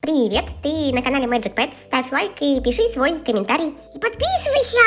Привет, ты на канале Magic Pets, ставь лайк и пиши свой комментарий. И подписывайся!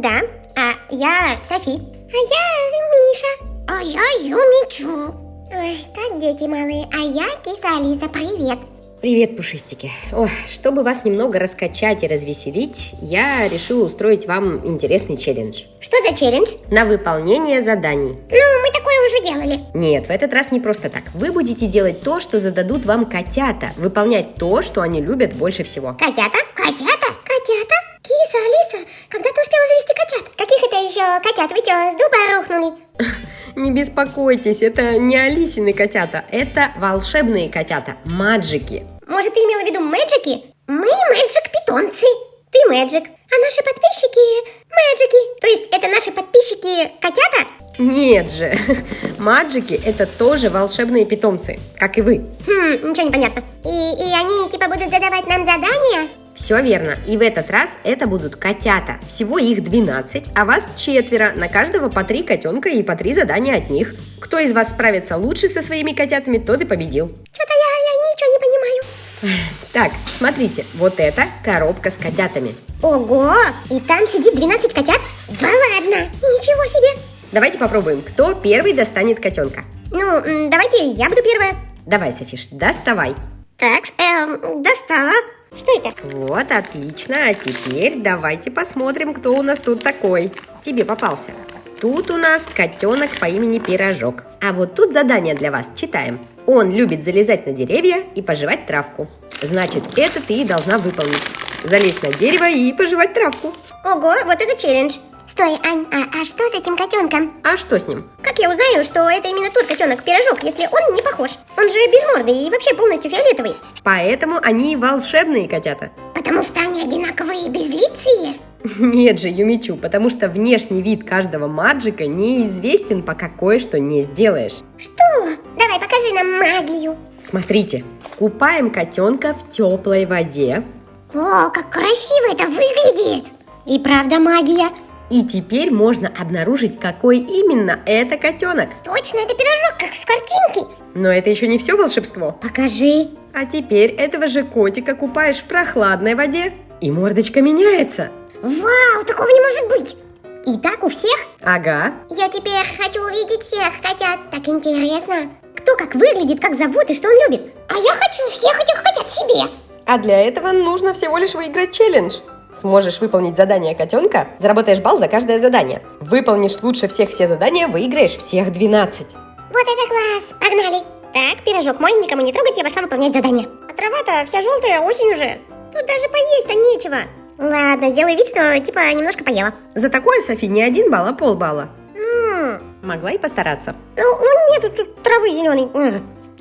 Да, а я Софи. А я Миша. А я Юмичу. Ой, как дети малые, а я киса Алиса, привет. Привет, пушистики. Ой, чтобы вас немного раскачать и развеселить, я решила устроить вам интересный челлендж. Что за челлендж? На выполнение заданий. Ну, мы такое уже делали. Нет, в этот раз не просто так. Вы будете делать то, что зададут вам котята. Выполнять то, что они любят больше всего. Котята? Котята? Котята? Киса, Алиса, когда ты успела завести котят? Каких это еще котят? Вы что, с дуба рухнули? Не беспокойтесь, это не Алисины котята, это волшебные котята, маджики. Может, ты имела в виду мэджики? Мы мэджик-питомцы. Ты мэджик, а наши подписчики мэджики. То есть это наши подписчики котята? Нет же, маджики это тоже волшебные питомцы, как и вы. Хм, ничего не понятно. И, и они типа будут задавать нам задания? Все верно. И в этот раз это будут котята. Всего их 12, а вас четверо. На каждого по три котенка и по три задания от них. Кто из вас справится лучше со своими котятами, тот и победил. Что-то я, я. Так, смотрите, вот это коробка с котятами. Ого, и там сидит 12 котят? Да ладно, ничего себе. Давайте попробуем, кто первый достанет котенка. Ну, давайте я буду первая. Давай, Софиш, доставай. Так, эм, достала. Что это? Вот, отлично. А теперь давайте посмотрим, кто у нас тут такой. Тебе попался. Тут у нас котенок по имени Пирожок. А вот тут задание для вас. Читаем. Он любит залезать на деревья и пожевать травку. Значит, это ты и должна выполнить. Залезть на дерево и пожевать травку. Ого, вот это челлендж. Стой, Ань, а, а что с этим котенком? А что с ним? Как я узнаю, что это именно тот котенок-пирожок, если он не похож? Он же без морды и вообще полностью фиолетовый. Поэтому они волшебные котята. Потому что они одинаковые и безлицые? Нет же, Юмичу, потому что внешний вид каждого маджика неизвестен, пока кое-что не сделаешь. Что? Давай, покажи нам магию. Смотрите, купаем котенка в теплой воде. О, как красиво это выглядит. И правда магия. И теперь можно обнаружить, какой именно это котенок. Точно, это пирожок, как с картинки. Но это еще не все волшебство. Покажи. А теперь этого же котика купаешь в прохладной воде, и мордочка меняется. Вау, такого не может быть. И так у всех? Ага. Я теперь хочу увидеть всех котят. Так интересно. Кто как выглядит, как зовут и что он любит? А я хочу всех этих котят себе. А для этого нужно всего лишь выиграть челлендж. Сможешь выполнить задание котенка, заработаешь балл за каждое задание. Выполнишь лучше всех все задания, выиграешь всех 12. Вот это класс. Погнали. Так, пирожок мой, никому не трогать, я пошла выполнять задание. А трава-то вся желтая, осень уже. Тут даже поесть-то нечего. Ладно, сделай вид, что типа немножко поела. За такое, Софи, не один балл, а полбалла. Могла и постараться. ну, ну нету тут травы зеленой.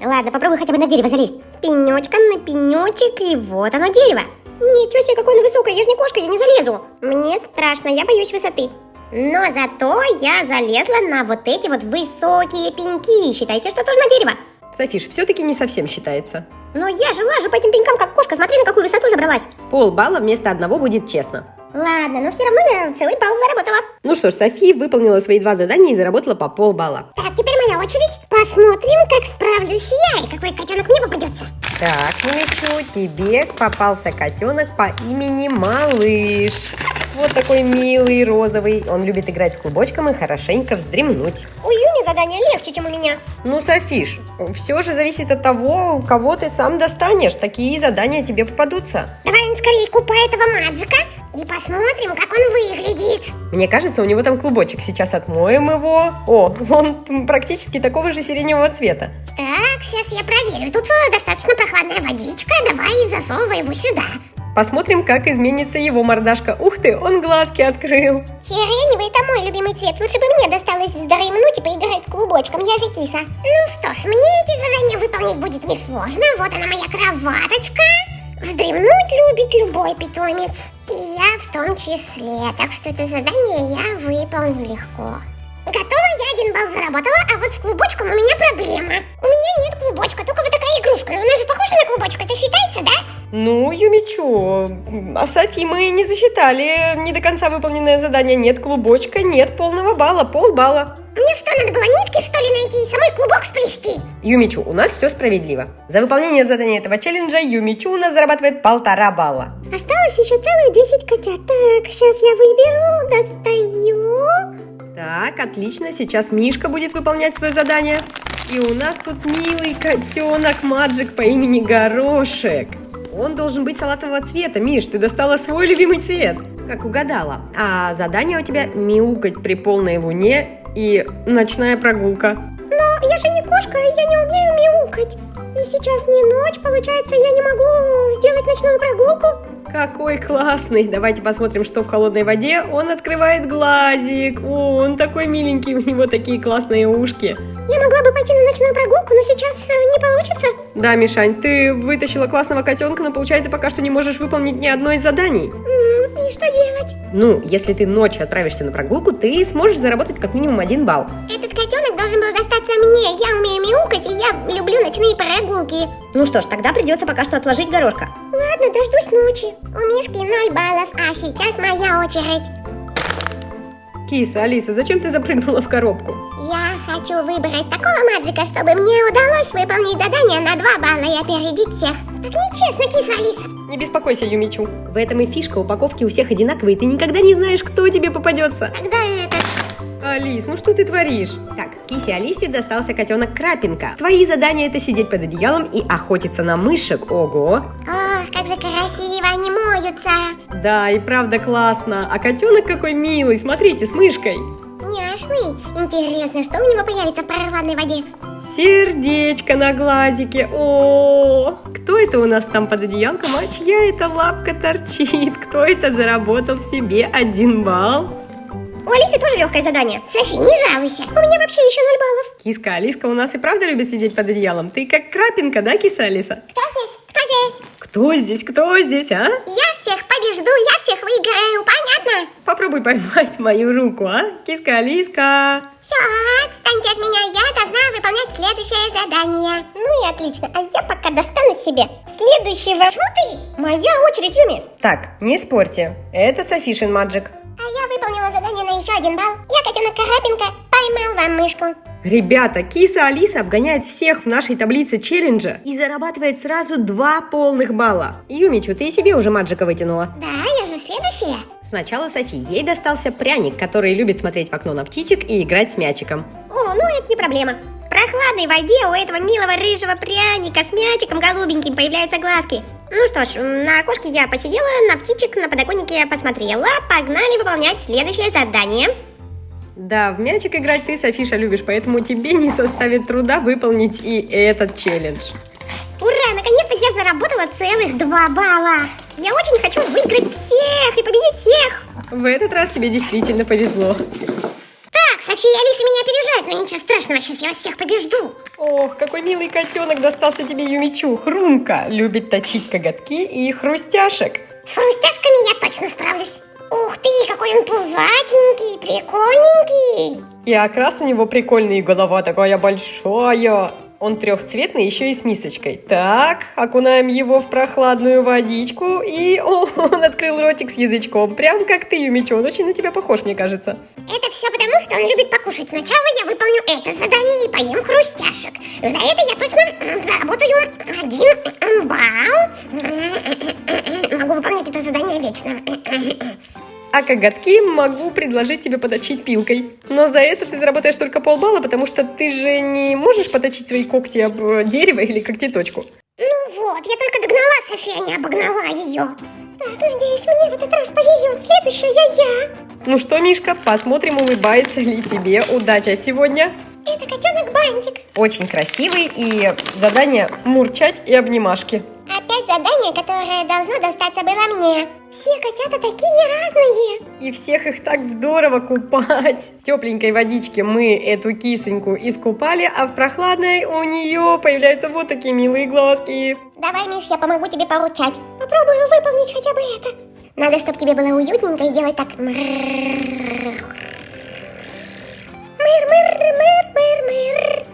Ладно, попробуй хотя бы на дерево залезть. С пенечка на пенечек, и вот оно дерево. Ничего себе, какое оно высокое, я же не кошка, я не залезу. Мне страшно, я боюсь высоты. Но зато я залезла на вот эти вот высокие пеньки. Считайте, что тоже на дерево. Софиш, все-таки не совсем считается. Но я же лажу по этим пенькам, как кошка. Смотри, на какую высоту забралась. Полбалла вместо одного будет честно. Ладно, но все равно я целый балл заработала. Ну что ж, Софи выполнила свои два задания и заработала по полбалла. Так, теперь моя очередь. Посмотрим, как справлюсь я и какой котенок мне попадется. Так, Мичу, тебе попался котенок по имени Малыш. Вот такой милый, розовый. Он любит играть с клубочком и хорошенько вздремнуть. У Юни задание легче, чем у меня. Ну, Софиш, все же зависит от того, кого ты сам достанешь. Такие задания тебе попадутся. Давай скорее купай этого маджика и посмотрим, как он выглядит. Мне кажется, у него там клубочек. Сейчас отмоем его. О, он практически такого же сиреневого цвета. Так, сейчас я проверю. Тут э, достаточно прохладная водичка. Давай засовывай его сюда. Посмотрим, как изменится его мордашка. Ух ты, он глазки открыл. Сиреневый это мой любимый цвет. Лучше бы мне досталось вздремнуть и поиграть с клубочком. Я же киса. Ну что ж, мне эти задания выполнить будет несложно. Вот она моя кроваточка. Вздремнуть любит любой питомец. Я в том числе. Так что это задание я выполню легко. Готово, я один балл заработала, а вот с клубочком у меня проблема. У меня нет клубочка, только вот такая игрушка. Но она же похожа на клубочек, это считается, да? Ну, Юмичу, а Софи мы не засчитали не до конца выполненное задание. Нет клубочка, нет полного балла, полбалла. Мне что, надо было нитки, что ли, найти и самой клубок сплести? Юмичу, у нас все справедливо. За выполнение задания этого челленджа Юмичу у нас зарабатывает полтора балла. Осталось еще целых 10 котят. Так, сейчас я выберу, достаю. Так, отлично, сейчас Мишка будет выполнять свое задание. И у нас тут милый котенок Маджик по имени Горошек. Он должен быть салатового цвета. Миш, ты достала свой любимый цвет. Как угадала. А задание у тебя мяукать при полной луне и ночная прогулка. Но я же не кошка, и я не умею мяукать. И сейчас не ночь, получается, я не могу сделать ночную прогулку. Какой классный! Давайте посмотрим, что в холодной воде. Он открывает глазик. О, он такой миленький, у него такие классные ушки. Я могла бы пойти на ночную прогулку, но сейчас э, не получится. Да, Мишань, ты вытащила классного котенка, но получается пока что не можешь выполнить ни одно из заданий. И что делать? Ну, если ты ночью отправишься на прогулку, ты сможешь заработать как минимум один балл. Этот котенок должен был достаться мне. Я умею мяукать, и я люблю ночные прогулки. Ну что ж, тогда придется пока что отложить горошка. Ладно, дождусь ночи. У Мишки 0 баллов, а сейчас моя очередь. Киса, Алиса, зачем ты запрыгнула в коробку? Я хочу выбрать такого маджика, чтобы мне удалось выполнить задание на 2 балла и опередить всех. Так нечестно, киса Алиса. Не беспокойся, Юмичу. В этом и фишка, упаковки у всех одинаковые, ты никогда не знаешь, кто тебе попадется. Тогда это... Алис, ну что ты творишь? Так, Кисе Алисе достался котенок Крапинка. Твои задания это сидеть под одеялом и охотиться на мышек. Ого! О, как же красиво они моются. Да, и правда классно. А котенок какой милый, смотрите, с мышкой. Няшный. Интересно, что у него появится в прохладной воде? Сердечко на глазике. О, кто это у нас там под одеялком? А чья это лапка торчит? Кто это заработал себе один балл? У Алисы тоже легкое задание. Софи, не жалуйся. У меня вообще еще 0 баллов. Киска Алиска у нас и правда любит сидеть под одеялом. Ты как крапинка, да, киса Алиса? Кто здесь? Кто здесь? Кто здесь, кто здесь, а? Я всех побежду, я всех выиграю, понятно? Попробуй поймать мою руку, а? Киска Алиска. Все, отстаньте от меня, я должна выполнять следующее задание. Ну и отлично, а я пока достану себе следующего. Фу ты! Моя очередь, Юми. Так, не спорьте. Это Софишин Маджик. А я выполнила задание на еще один балл. Я, котенок Карапинка, поймал вам мышку. Ребята, киса Алиса обгоняет всех в нашей таблице челленджа и зарабатывает сразу два полных балла. Юмичу, ты и себе уже маджика вытянула. Да, я же следующая. Сначала Софи. Ей достался пряник, который любит смотреть в окно на птичек и играть с мячиком. О, ну это не проблема. В прохладной воде у этого милого рыжего пряника с мячиком голубеньким появляются глазки. Ну что ж, на окошке я посидела, на птичек на подоконнике я посмотрела. Погнали выполнять следующее задание. Да, в мячик играть ты, Софиша, любишь, поэтому тебе не составит труда выполнить и этот челлендж. Ура, наконец-то я заработала целых два балла. Я очень хочу выиграть всех и победить всех. В этот раз тебе действительно повезло. София и Алиса меня опережают, но ничего страшного, сейчас я вас всех побежду. Ох, какой милый котенок достался тебе Юмичу. Хрумка любит точить коготки и хрустяшек. С хрустяшками я точно справлюсь. Ух ты, какой он пузатенький, прикольненький. И окрас у него прикольный, и голова такая большая. Он трехцветный, еще и с мисочкой. Так, окунаем его в прохладную водичку. И о, он открыл ротик с язычком. Прям как ты, Юмичу. Он очень на тебя похож, мне кажется. Это все потому, что он любит покушать. Сначала я выполню это задание и поем хрустяшек. За это я точно заработаю один балл. Могу выполнять это задание вечно. А коготки могу предложить тебе поточить пилкой. Но за это ты заработаешь только полбалла, потому что ты же не можешь поточить свои когти об э, дерево или когтеточку. Ну вот, я только догнала София, не обогнала ее. Так, надеюсь, мне в этот раз повезет. Следующая я. Ну что, Мишка, посмотрим, улыбается ли тебе удача сегодня. Это котенок Бантик. Очень красивый и задание мурчать и обнимашки. Опять задание, которое должно достаться было мне. Все котята такие разные. И всех их так здорово купать. В тепленькой водичке мы эту кисоньку искупали, а в прохладной у нее появляются вот такие милые глазки. Давай, Миш, я помогу тебе поручать. Попробую выполнить хотя бы это. Надо, чтобы тебе было уютненько и делать так. Мыр, мыр, мыр, мыр, мыр,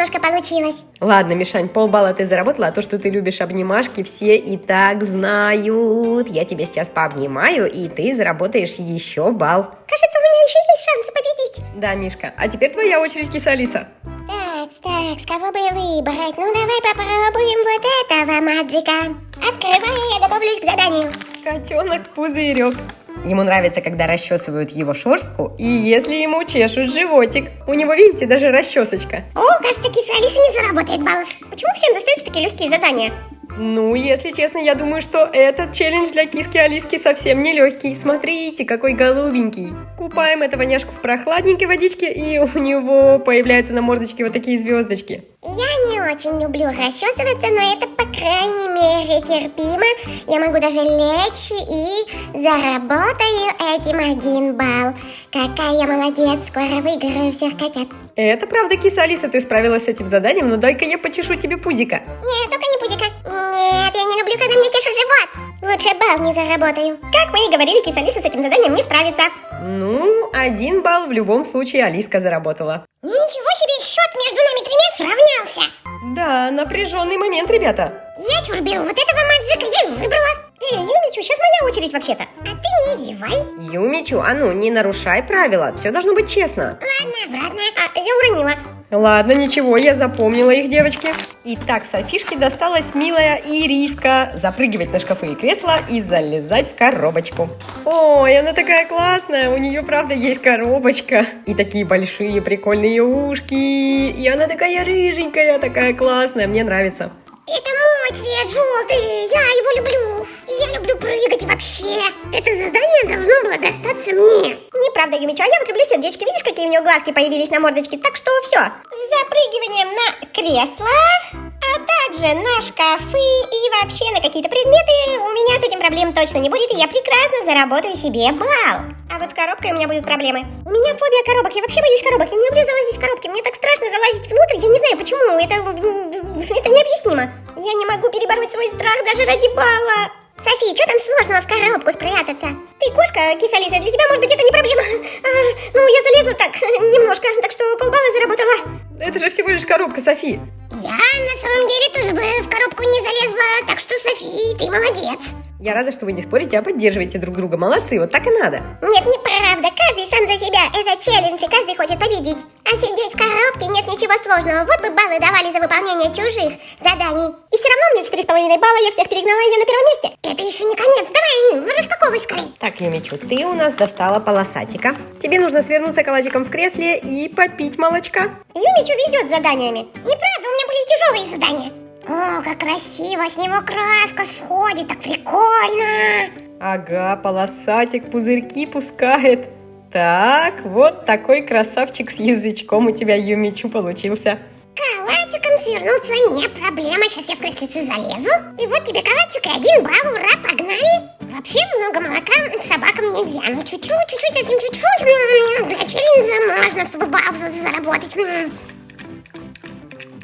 немножко получилось. Ладно, Мишань, полбалла ты заработала, а то, что ты любишь обнимашки, все и так знают. Я тебя сейчас пообнимаю, и ты заработаешь еще балл. Кажется, у меня еще есть шансы победить. Да, Мишка, а теперь твоя очередь, киса Алиса. Так, так, с кого бы выбрать? Ну, давай попробуем вот этого маджика. Открывай, я готовлюсь к заданию. Котенок Пузырек. Ему нравится, когда расчесывают его шерстку, и если ему чешут животик. У него, видите, даже расчесочка. О, кажется, киса Алиса не заработает баллов. Почему всем достаются такие легкие задания? Ну, если честно, я думаю, что этот челлендж для киски Алиски совсем не легкий. Смотрите, какой голубенький. Купаем этого няшку в прохладненькой водичке, и у него появляются на мордочке вот такие звездочки. Я не очень люблю расчесываться, но это, по крайней мере, терпимо. Я могу даже лечь и заработаю этим один балл. Какая я молодец, скоро выиграю всех котят. Это правда, киса Алиса, ты справилась с этим заданием, но дай-ка я почешу тебе пузика. Нет, только не пузика. Нет, я не люблю, когда мне чешут живот. Лучше балл не заработаю. Как мы и говорили, киса Алиса с этим заданием не справится. Ну, один балл в любом случае Алиска заработала. Ничего себе, счет между нами тремя сравнялся. Напряженный момент, ребята. Я чур беру вот этого маджика, я выбрала. Эй, Юмичу, сейчас моя очередь вообще-то. А ты не зевай. Юмичу, а ну, не нарушай правила, все должно быть честно. Ладно, обратно. А, я уронила. Ладно, ничего, я запомнила их, девочки. Итак, Софишке досталась милая ириска. Запрыгивать на шкафы и кресла и залезать в коробочку. Ой, она такая классная, у нее правда есть коробочка. И такие большие прикольные ушки. И она такая рыженькая, такая классная, мне нравится. Это мой цвет желтый, я его люблю. Я люблю прыгать вообще. Это задание должно было достаться мне. Неправда, Юмичу, а я вот люблю сердечки. Видишь, какие у нее глазки появились на мордочке? Так что все. Запрыгиванием на кресло, а также на шкафы и вообще на какие-то предметы у меня с этим проблем точно не будет, и я прекрасно заработаю себе балл. А вот с коробкой у меня будут проблемы. У меня фобия коробок, я вообще боюсь коробок, я не люблю залазить в коробки, мне так страшно залазить внутрь, я не знаю почему, это, это необъяснимо. Я не могу перебороть свой страх даже ради балла. Софи, что там сложного в коробку спрятаться? Ты кошка, киса Лиза, для тебя, может быть, это не проблема. А, ну, я залезла так, немножко, так что полбалла заработала. Это же всего лишь коробка, Софи. Я на самом деле тоже бы в коробку не залезла, так что, Софи, ты молодец. Я рада, что вы не спорите, а поддерживаете друг друга. Молодцы, вот так и надо. Нет, неправда. Каждый сам за себя. Это челлендж, и каждый хочет победить. А сидеть в коробке нет ничего сложного. Вот бы баллы давали за выполнение чужих заданий. И все равно мне 4,5 балла, я всех перегнала, и я на первом месте. Это еще не конец. Давай, ну, распаковывай скорей. Так, Юмичу, ты у нас достала полосатика. Тебе нужно свернуться калачиком в кресле и попить молочка. Юмичу везет с заданиями. Неправда, у меня были тяжелые задания. О, как красиво, с него краска сходит, так прикольно. Ага, полосатик пузырьки пускает. Так, вот такой красавчик с язычком у тебя, Юмичу, получился. Калачиком свернуться не проблема, сейчас я в креслице залезу. И вот тебе калачик и один балл, ура, погнали. Вообще много молока собакам нельзя, но чуть-чуть, чуть-чуть, совсем чуть-чуть. Для челленджа можно, чтобы балл заработать.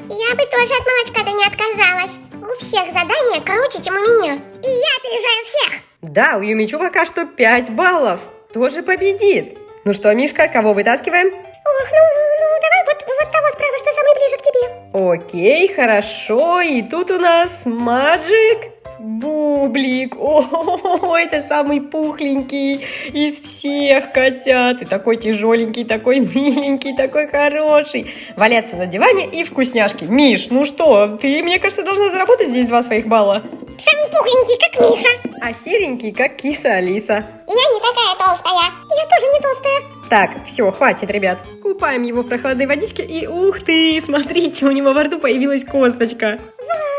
Я бы тоже от молочка-то не отказалась. У всех задания круче, чем у меня. И я опережаю всех. Да, у Юмичу пока что 5 баллов. Тоже победит. Ну что, Мишка, кого вытаскиваем? Ох, ну, ну, ну, давай вот, вот того справа, что самый ближе к тебе. Окей, хорошо. И тут у нас Маджик. Бублик, о, это самый пухленький из всех котят. И такой тяжеленький, такой миленький, такой хороший. Валяться на диване и вкусняшки. Миш, ну что, ты, мне кажется, должна заработать здесь два своих балла. Самый пухленький, как Миша. А серенький, как киса Алиса. Я не такая толстая. Я тоже не толстая. Так, все, хватит, ребят. Купаем его в прохладной водичке и ух ты, смотрите, у него во рту появилась косточка. Вау,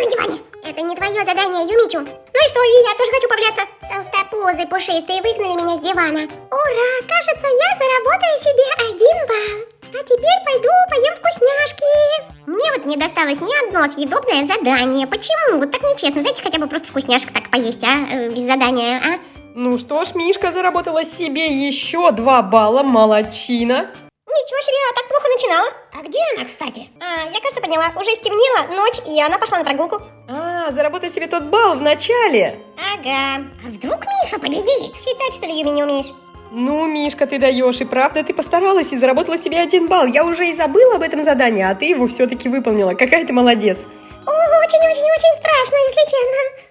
на диване. Это не твое задание, Юмичу. Ну и что, и я тоже хочу поваляться. Толстопузы пушистые выгнали меня с дивана. Ура, кажется, я заработаю себе один балл. А теперь пойду поем вкусняшки. Мне вот не досталось ни одно съедобное задание. Почему? Вот так нечестно. Дайте хотя бы просто вкусняшек так поесть, а? Э, без задания, а? Ну что ж, Мишка заработала себе еще два балла, молодчина. Ничего себе, а так плохо начинала. А где она, кстати? А, я, кажется, поняла. Уже стемнело, ночь, и она пошла на прогулку. А, заработай себе тот балл в начале. Ага. А вдруг Миша победит? Считать, что ли, Юми, не умеешь? Ну, Мишка, ты даешь, и правда ты постаралась и заработала себе один балл. Я уже и забыла об этом задании, а ты его все-таки выполнила. Какая ты молодец. Очень-очень-очень страшно, если честно.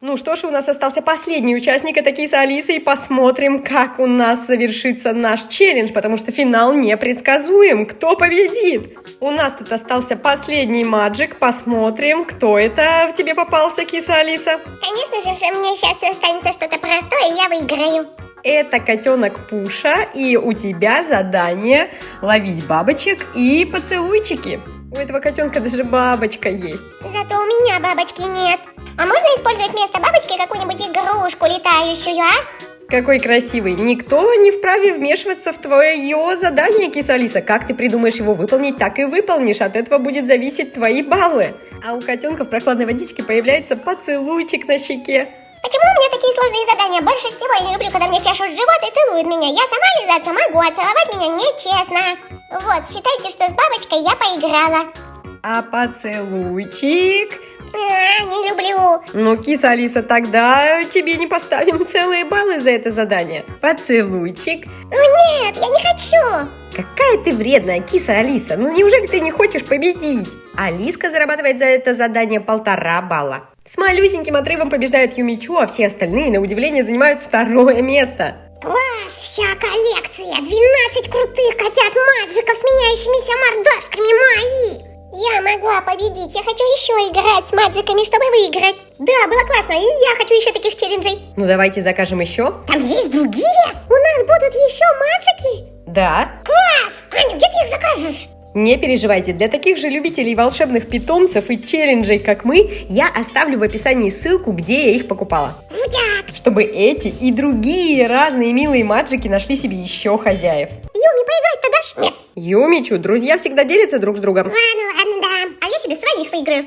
Ну что ж, у нас остался последний участник, это Киса Алиса, и посмотрим, как у нас завершится наш челлендж, потому что финал непредсказуем. Кто победит? У нас тут остался последний маджик, посмотрим, кто это в тебе попался, Киса Алиса. Конечно же, мне сейчас останется что-то простое, и я выиграю. Это котенок Пуша, и у тебя задание ловить бабочек и поцелуйчики. У этого котенка даже бабочка есть. Зато у меня бабочки нет. А можно использовать вместо бабочки какую-нибудь игрушку летающую, а? Какой красивый. Никто не вправе вмешиваться в твое задание, киса Алиса. Как ты придумаешь его выполнить, так и выполнишь. От этого будет зависеть твои баллы. А у котенка в прохладной водичке появляется поцелуйчик на щеке. Почему у меня такие сложные задания? Больше всего я не люблю, когда мне чешут живот и целуют меня. Я сама лизаться могу, а целовать меня нечестно. Вот, считайте, что с бабочкой я поиграла. А поцелуйчик? Не люблю. Ну, киса Алиса, тогда тебе не поставим целые баллы за это задание. Поцелуйчик. Ну нет, я не хочу. Какая ты вредная, киса Алиса. Ну неужели ты не хочешь победить? Алиска зарабатывает за это задание полтора балла. С малюсеньким отрывом побеждает Юмичу, а все остальные, на удивление, занимают второе место. Класс, вся коллекция. 12 крутых котят-маджиков с меняющимися мордашками мои. Я могла победить. Я хочу еще играть с маджиками, чтобы выиграть. Да, было классно. И я хочу еще таких челленджей. Ну давайте закажем еще. Там есть другие? У нас будут еще маджики? Да. Класс! Аня, где ты их закажешь? Не переживайте, для таких же любителей волшебных питомцев и челленджей, как мы, я оставлю в описании ссылку, где я их покупала. Чтобы эти и другие разные милые маджики нашли себе еще хозяев. Юми, поиграть-то дашь? Нет. Юмичу, друзья всегда делятся друг с другом. Ладно, ладно, да. А я себе своих выиграю.